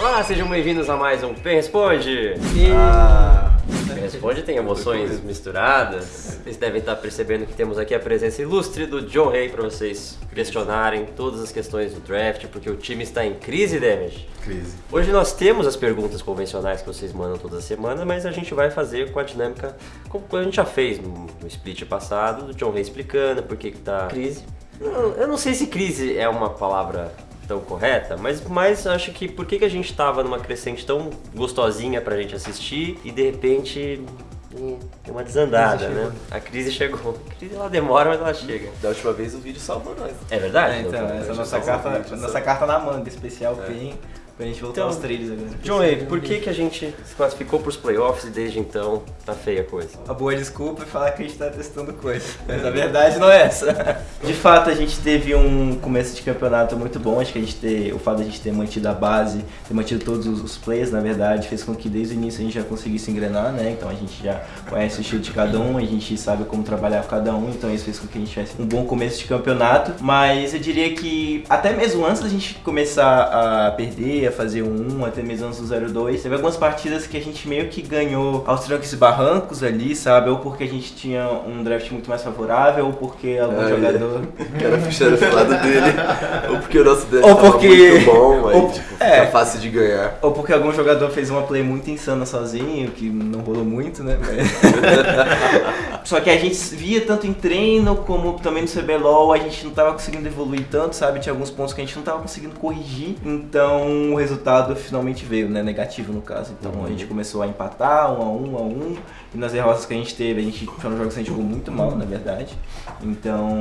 Olá, sejam bem-vindos a mais um Pen Responde. Ah, Pen Responde tem emoções misturadas. Vocês devem estar percebendo que temos aqui a presença ilustre do John Ray para vocês questionarem todas as questões do draft, porque o time está em crise, Damage. crise. Hoje nós temos as perguntas convencionais que vocês mandam toda semana, mas a gente vai fazer com a dinâmica como a gente já fez no, no split passado, do John Ray explicando por que que tá crise. Eu não sei se crise é uma palavra tão correta, mas, mas acho que por que, que a gente tava numa crescente tão gostosinha pra gente assistir e de repente deu uma desandada, né? A crise chegou. A crise ela demora, mas ela chega. Da última vez o vídeo salvou nós. É verdade? É, então, essa é a nossa carta, nossa carta na manga, especial É. PEN, pra gente voltar Então, aos trilhos agora. John Ray, por que, que a gente se classificou pros playoffs e desde então tá feia a coisa? A boa desculpa é falar que a gente tá testando coisa, mas a verdade não é essa. De fato, a gente teve um começo de campeonato muito bom, acho que a gente ter, o fato de a gente ter mantido a base, ter mantido todos os, players, na verdade, fez com que desde o início a gente já conseguisse engrenar, né? Então a gente já conhece o estilo de cada um, a gente sabe como trabalhar com cada um, então isso fez com que a gente tivesse um bom começo de campeonato, mas eu diria que até mesmo antes da gente começar a perder, a fazer um 1, até mesmo antes do 0-2, teve algumas partidas que a gente meio que ganhou aos trancos e barrancos ali, sabe? Ou porque a gente tinha um draft muito mais favorável, ou porque algum Ah, jogador... O cara puxando pro lado dele. Ou porque o nosso draft Ou porque- muito bom, aí ou- tipo, é. fácil de ganhar. Ou porque algum jogador fez uma play muito insana sozinho, que não rolou muito, né? Só que a gente via tanto em treino como também no CBLOL, a gente não tava conseguindo evoluir tanto, sabe? Tinha alguns pontos que a gente não tava conseguindo corrigir. Então o resultado finalmente veio, né? Negativo no caso. Então a gente começou a empatar, um a um, a um. E nas derrotas que a gente teve, a gente foram jogos que a gente jogou muito mal, na verdade. Então.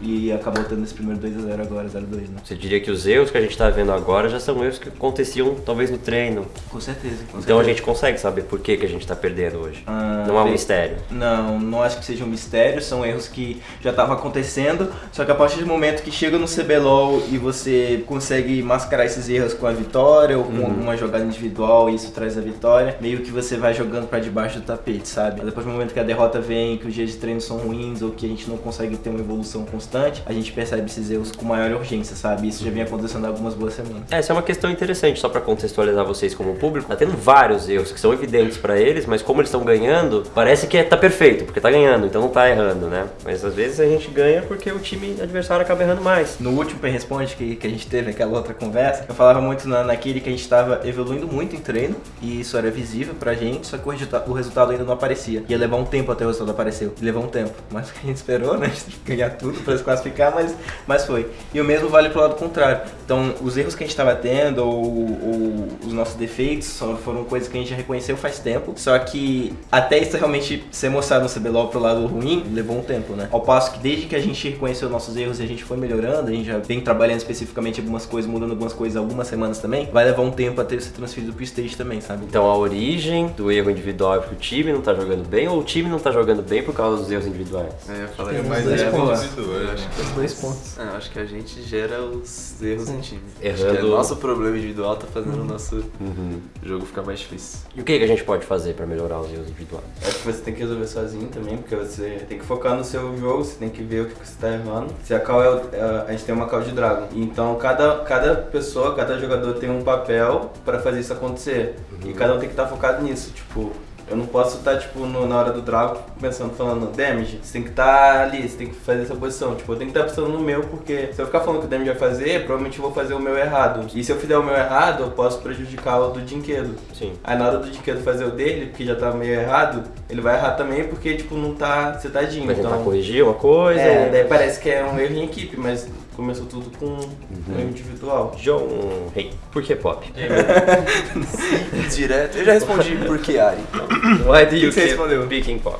E acabou tendo esse primeiro 2x0 agora, 0x2, né? Você diria que os erros que a gente tá vendo agora já são erros que aconteciam talvez no treino. Com certeza. com Então a certeza. gente consegue saber por que, que a gente tá perdendo hoje. Ah, Não é um mistério. Não, não acho que seja um mistério, são erros que já estavam acontecendo, só que a partir do momento que chega no CBLOL e você consegue mascarar esses erros com a vitória ou com Uhum. alguma jogada individual e isso traz a vitória, meio que você vai jogando pra debaixo do tapete, sabe? Depois do momento que a derrota vem, que os dias de treino são ruins ou que a gente não consegue ter uma evolução constante, a gente percebe esses erros com maior urgência, sabe? Isso já vem acontecendo há algumas boas semanas. Essa é uma questão interessante, só pra contextualizar vocês como público. Tá tendo vários erros que são evidentes pra eles, mas como eles estão ganhando, parece que é- tá perfeito, porque tá ganhando, então não tá errando, né? Mas às vezes a gente ganha porque o time adversário acaba errando mais. No último Pen Responde que, que a gente teve, aquela outra conversa, eu falava muito na, naquele que a gente estava evoluindo muito em treino, e isso era visível pra gente, só que o, o resultado ainda não aparecia. Ia levar um tempo até o resultado aparecer. Levou um tempo. Mas a gente esperou, né? Ganhar tudo pra se classificar, mas, mas foi. E o mesmo vale pro lado contrário. Então, os erros que a gente estava tendo, ou, ou os nossos defeitos, só foram coisas que a gente já reconheceu faz tempo. Só que até isso realmente ser mostrado no CBLOL pro lado ruim, levou um tempo, né? Ao passo que desde que a gente reconheceu nossos erros e a gente foi melhorando, a gente já vem trabalhando especificamente algumas coisas, mudando algumas coisas algumas semanas também, vai levar um tempo até ser transferido pro stage também, sabe? Então a origem do erro individual é porque o time não tá jogando bem, ou o time não tá jogando bem por causa dos erros individuais? É, eu falei mais dois erros pontos. Acho que Os dois pontos. É, eu acho que a gente gera os erros em time. Acho Errando- que é nosso problema individual tá fazendo o nosso jogo ficar mais difícil. E o que, que a gente pode fazer pra melhorar os erros individuais? Acho que você tem que resolver sozinho também, porque você tem que focar no seu jogo, você tem que ver o que você tá errando. Se a call é, o- é- a gente tem uma call de Dragon. Então cada, cada pessoa, cada jogador tem um papel pra fazer isso acontecer. E cada um tem que estar focado nisso. Tipo, eu não posso estar, tipo, no- na hora do Dragon pensando, falando damage. Você tem que estar ali, você tem que fazer essa posição. Tipo, eu tenho que estar pensando no meu, porque se eu ficar falando que o damage vai fazer, provavelmente eu vou fazer o meu errado. E se eu fizer o meu errado, eu posso prejudicar o do Dinquedo. Sim. Aí na hora do Dinquedo fazer o dele, porque já tá meio errado, ele vai errar também porque, tipo, não tá setadinho. Vai tentar Então, corrigir uma coisa. é, e- daí parece que é um erro em equipe, mas começou tudo com um erro individual. John Rei. Por que pop? Direto. Eu já respondi por que Ari. Why do you que você keep picking pop?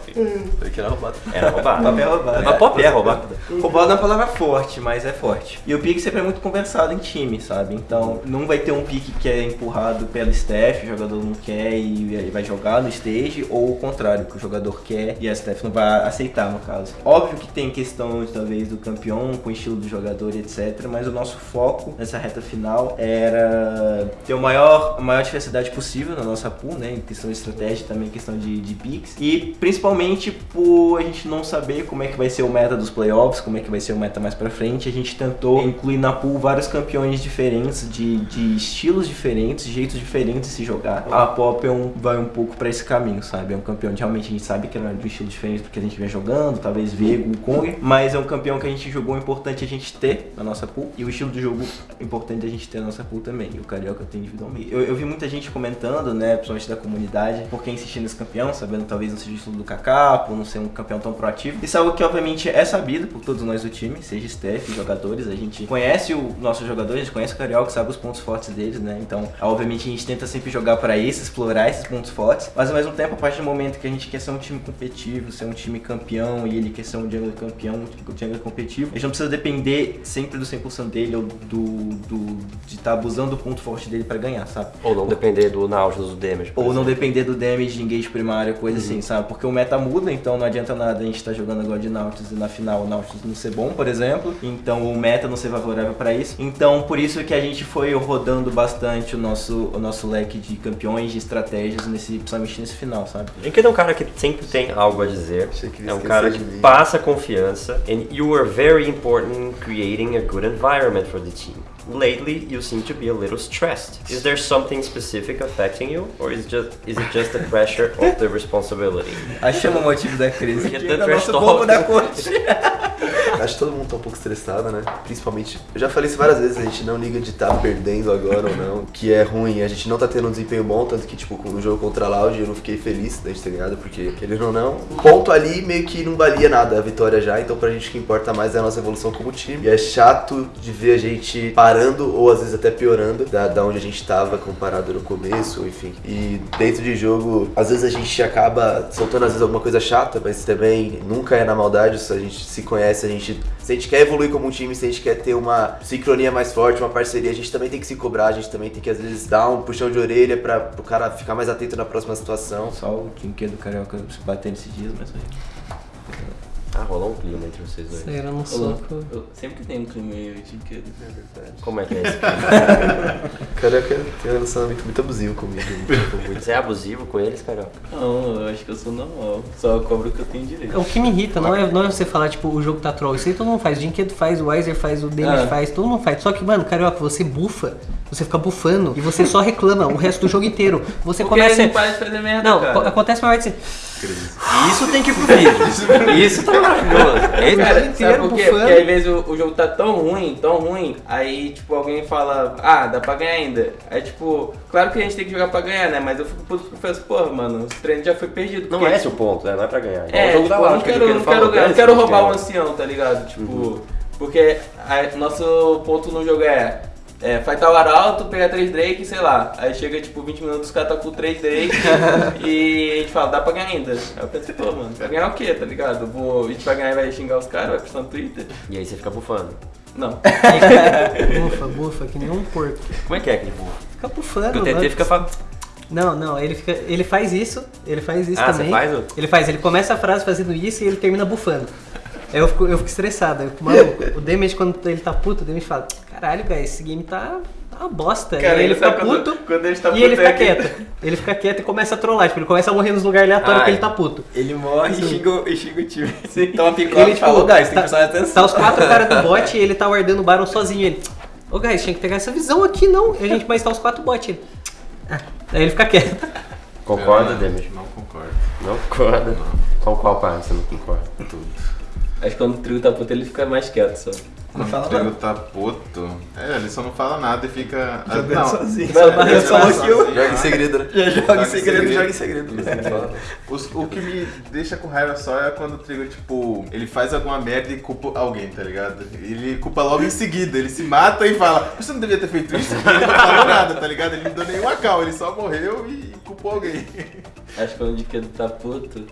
Porque era roubado. Era roubado. Papel é roubado. Mas pop é roubado. Roubado é uma palavra forte, mas é forte. E o pique sempre é muito conversado em time, sabe? Então não vai ter um pique que é empurrado pelo staff, o jogador não quer e vai jogar no stage, ou o contrário, que o jogador quer e a staff não vai aceitar, no caso. Óbvio que tem questão, talvez, do campeão com o estilo do jogador e etc. Mas o nosso foco nessa reta final era ter o maior, a maior diversidade possível na nossa pool, né? Em questão de estratégia também, em questão de, de picks. E principalmente por a gente não saber como é que vai ser o meta dos playoffs, como é que vai ser o meta mais pra frente, a gente tentou incluir na pool vários campeões diferentes, de, de estilos diferentes, jeitos diferentes de se jogar. A Pop é um, vai um pouco pra esse caminho, sabe? É um campeão de realmente a gente sabe que era de um estilo diferente do que a gente vem jogando, talvez Vego, Kong, mas é um campeão que a gente jogou importante a gente ter na nossa pool e o estilo do jogo importante a gente ter na nossa pool também. E o Carioca tem individualmente. Eu, eu vi muita gente comentando, né, principalmente da comunidade, por que insistir nesse campeão, sabendo talvez não seja o estilo do Kaká, por não ser um campeão tão proativo. Isso é algo que obviamente é sabido por todos nós do time, seja staff, jogadores, a gente conhece o nosso jogador, a gente conhece o Carioca, sabe os pontos fortes deles, né? Então, obviamente a gente tenta sempre jogar para isso, explorar esses pontos fortes, mas ao mesmo tempo, a partir do momento que a gente quer ser um time competitivo, ser um time campeão e ele quer ser um jungle campeão, um jungle competitivo, a gente não precisa depender sempre do 100% dele ou do, do de estar abusando do ponto forte dele para ganhar, sabe? Ou não depender do Nautilus, do damage. Ou não exemplo. depender do damage de engage primário, coisa assim, sabe? Porque o meta muda, então não adianta nada a gente estar jogando agora de Nautilus e na final o Nautilus não ser bom, por exemplo. Então o meta não ser favorável para isso. Então por isso que a gente foi rodando bastante o nosso, o nosso leque de campeões, de estratégias, nesse, principalmente nesse final, sabe? Jinkid é um cara que sempre tem algo a dizer. É um cara que passa confiança. And you were very important in creating a good environment for the team. Lately, you seem to be a little stressed. Is there something specific affecting you, or is just is it just the pressure of the responsibility? Achamos o motivo da crise. Porque Chega tá trash nosso talk. da corte. Acho que todo mundo tá um pouco estressado, né? Principalmente, eu já falei isso várias vezes, a gente não liga de estar perdendo agora ou não, que é ruim, a gente não tá tendo um desempenho bom, tanto que, tipo, no jogo contra a Loud eu não fiquei feliz da gente ter ganhado, porque, querendo ou não, o ponto ali meio que não valia nada a vitória já, então pra gente o que importa mais é a nossa evolução como time. E é chato de ver a gente parando, ou às vezes até piorando, da, da onde a gente tava comparado no começo, enfim. E dentro de jogo, às vezes a gente acaba soltando às vezes alguma coisa chata, mas também nunca é na maldade, se a gente se conhece, a gente se a gente quer evoluir como um time, se a gente quer ter uma sincronia mais forte, uma parceria, a gente também tem que se cobrar, a gente também tem que às vezes dar um puxão de orelha para o cara ficar mais atento na próxima situação. Só o Tinker do Carioca se batendo esses dias, mas Ah, rolou um clima entre vocês dois. Saíram no soco. eu- Sempre que tem um clima meio de que Como é que é esse clima? O cara tem um relacionamento muito abusivo comigo. muito. Você é abusivo com eles, Carioca? Não, eu acho que eu sou normal. Só eu cobro o que eu tenho direito. O que me irrita não é, não é você falar, tipo, o jogo tá troll. Isso aí todo mundo faz. O Dinquedo faz, o Weiser faz, o Damage Ah. faz, todo mundo faz. Só que, mano, carioca, você bufa, você fica bufando e você só reclama o resto do jogo inteiro. Você Porque começa. não para de fazer merda, Não, cara. acontece uma assim. Isso tem que ir pro vídeo. Isso tá maravilhoso. Esse Cara, jogo sabe inteiro por quê? bufando. Porque às vezes o, o jogo tá tão ruim, tão ruim, aí tipo alguém fala, ah, dá pra ganhar ainda. Aí tipo, claro que a gente tem que jogar pra ganhar, né? Mas eu fico puto porque eu penso, porra, mano, esse treino já foi perdido. Não porque- é esse o ponto, né? Não é pra ganhar. É, o jogo da tipo, eu não o quero, não quero, ganhar, não quero que roubar o ganha. ancião, tá ligado? Tipo, Uhum. porque a- nosso ponto no jogo é, é fightar o arauto, pegar 3 Drake, sei lá. Aí chega tipo 20 minutos, os caras tá com 3 Drake e a gente fala, dá pra ganhar ainda. Aí eu penso, pô, mano, vai ganhar o quê, tá ligado? Vou, a gente vai ganhar e vai xingar os caras, vai postar no Twitter? E aí você fica bufando. Não. bufa, bufa, que nem um porco. Como é que é aquele bufa? Fica bufando. Porque o TT mano. fica falando. Não, não, ele, fica, ele faz isso, ele faz isso Ah, você também. faz o- Ele faz, ele começa a frase fazendo isso e ele termina bufando. Aí eu fico, eu fico estressado. Eu fico, maluco, o Damage, quando ele tá puto, o Damage fala, caralho, velho, esse game tá tá uma bosta. Cara, e aí ele fica sabe quando- puto quando ele tá e ele puto, fica é que- quieto. Ele fica quieto e começa a trollar. Tipo, ele começa a morrer nos lugares aleatórios porque Ai. ele tá puto. ele morre Sim. e xinga, o- e xinga o time. Sim. Então a Ele, picola tipo, falou, guys, tem que tá- prestar atenção. Tá os quatro caras do bot e ele tá guardando o Baron sozinho. Ele, ô guys, tinha que pegar essa visão aqui, não. E a gente, mas tá os quatro bots. Ele, ah. Aí ele fica quieto. Concorda, Damage? Não concordo. Não concorda? Com qual parte você não concorda? Tudo. Acho que quando o trio tá puto, ele fica mais quieto só. Não Quando fala o Trigo nada. tá puto. É, ele só não fala nada e fica. ah, Jogando não. sozinho. Ele falou vai, que eu Joga em segredo, né? já joga em segredo, joga em segredo. Não o que me deixa com raiva só é quando o Trigger, tipo, ele faz alguma merda e culpa alguém, tá ligado? Ele culpa logo em seguida, ele se mata e fala, você não devia ter feito isso, ele não falou nada, tá ligado? Ele não deu nenhuma cal, ele só morreu e culpou alguém. Acho que quando o Dinquedo tá puto. O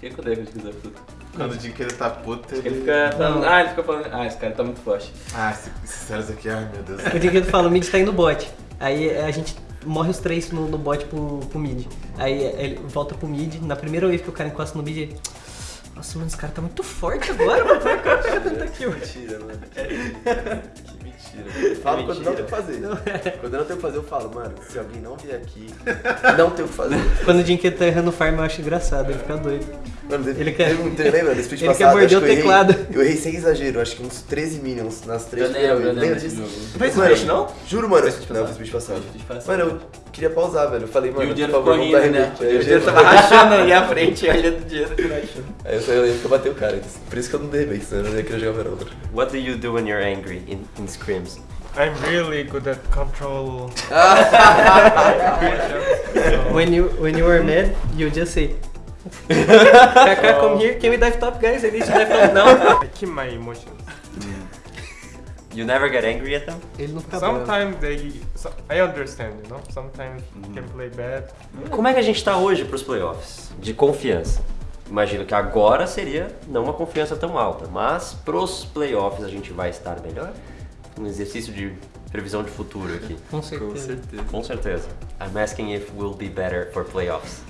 que acontece quando o Dinquedo tá puto? Quando o Dinheiro tá puto, ele... ele fica falando. Não. Ah, ele fica falando. Ah, esse cara tá muito forte. Ah, esse- esses caras aqui, ai meu Deus. O Dinquedo fala, o mid tá indo bot. Aí a gente morre os três no, no bot pro, pro mid. Aí ele volta pro mid. Na primeira vez que o cara encosta no mid, ele... Nossa, mano, esse cara tá muito forte agora, mano. Como é que eu aqui, mano? Mentira, mano. Que mentira. Falo quando não tem o que fazer. Quando eu não tenho o que fazer, eu falo, mano, se alguém não vier aqui, não tem o que fazer. Quando o Jinky tá errando o farm, eu acho engraçado, ele fica doido. Mano, teve, Ele quer- teve um treino, lembra? Desse split ele quer passado, morder acho o que eu errei- teclado. Eu errei sem exagero, acho que uns 13 minions nas três Eu lembro, eu primeiras vezes. Lembra disso? Foi esse Mano, split, não? Juro, mano. Não, foi split passado. Mano, eu queria pausar, velho. Eu falei, mano, o dinheiro por favor, ficou vamos dar rindo, né? O já- tava rachando ali à frente, olhando o dinheiro rachando. Aí eu lembro que eu bati o cara. Por isso que eu não derrubei, senão eu não ia querer jogar Verona. What do you do when you're angry in, in scrims? I'm really good at control. When you, when you are mad, you just say... Kaká, come here, can we dive top, guys? I need to dive top now. I keep my emotions. You never get angry at them? Ele não fica bravo. Sometimes they. So, I understand, you know. Sometimes you can play bad. Como é que a gente tá hoje pros playoffs? De confiança. Imagino que agora seria não uma confiança tão alta, mas pros playoffs a gente vai estar melhor? Um exercício de previsão de futuro aqui. Com certeza. Com certeza. I'm asking if we'll be better for playoffs.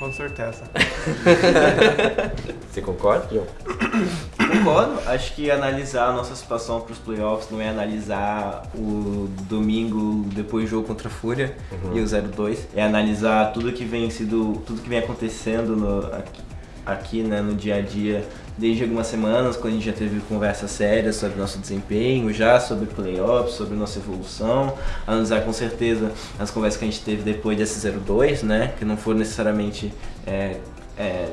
Com certeza. Você concorda, John? Concordo. Acho que analisar a nossa situação para os playoffs não é analisar o domingo depois do jogo contra a Fúria e o 0-2. É analisar tudo que vem sido, tudo que vem acontecendo no- aqui, aqui, né, no dia a dia desde algumas semanas, quando a gente já teve conversas sérias sobre nosso desempenho, já sobre playoffs, sobre nossa evolução, analisar com certeza as conversas que a gente teve depois desse 0-2, né, que não foram necessariamente é, é,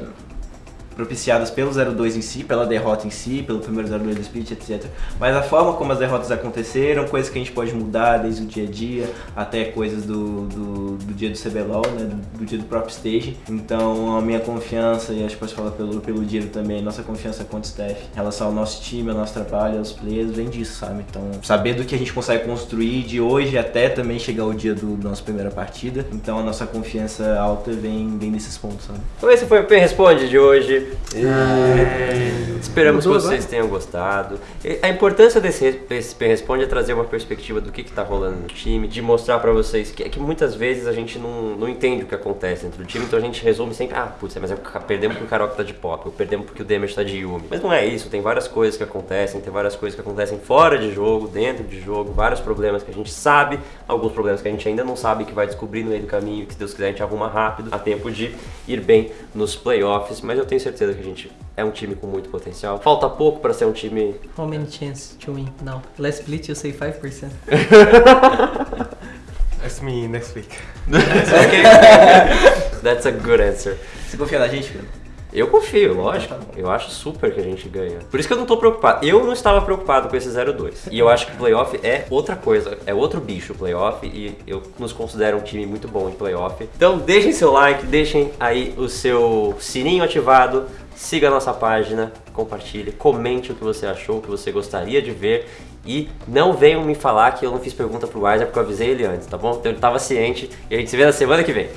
propiciadas pelo 0-2 em si, pela derrota em si, pelo primeiro 0-2 do split, etc. Mas a forma como as derrotas aconteceram, coisas que a gente pode mudar desde o dia a dia, até coisas do, do, do dia do CBLOL, né, do, do dia do próprio stage. Então a minha confiança, e acho que posso falar pelo, pelo Diro também, nossa confiança com o staff em relação ao nosso time, ao nosso trabalho, aos players, vem disso, sabe? Então saber do que a gente consegue construir de hoje até também chegar o dia do, da nossa primeira partida. Então a nossa confiança alta vem, vem desses pontos, sabe? Então esse foi o Pen Responde de hoje. Esperamos Mudou que vocês tenham gostado. A importância desse, desse Responde é trazer uma perspectiva do que, que tá rolando no time, de mostrar pra vocês que, é que muitas vezes a gente não, não entende o que acontece dentro do time, então a gente resume sempre, ah, putz, mas é perdemos porque o Karoka tá de pop, ou perdemos porque o Damage tá de Yumi. Mas não é isso, tem várias coisas que acontecem, tem várias coisas que acontecem fora de jogo, dentro de jogo, vários problemas que a gente sabe, alguns problemas que a gente ainda não sabe, que vai descobrir no meio do caminho, que se Deus quiser a gente arruma rápido, a tempo de ir bem nos playoffs, mas eu tenho certeza que a gente é um time com muito potencial. Falta pouco pra ser um time How many chances to win? Now. Last split you say 5%. Ask me next week. That's a good answer. Você confia na gente, Pedro? Eu confio, lógico. Eu acho super que a gente ganha. Por isso que eu não tô preocupado. Eu não estava preocupado com esse 0-2. E eu acho que playoff é outra coisa. É outro bicho o playoff. E eu nos considero um time muito bom em playoff. Então deixem seu like, deixem aí o seu sininho ativado. Siga a nossa página, compartilhe, comente o que você achou, o que você gostaria de ver. E não venham me falar que eu não fiz pergunta pro Weiser porque eu avisei ele antes, tá bom? Então ele tava ciente e a gente se vê na semana que vem.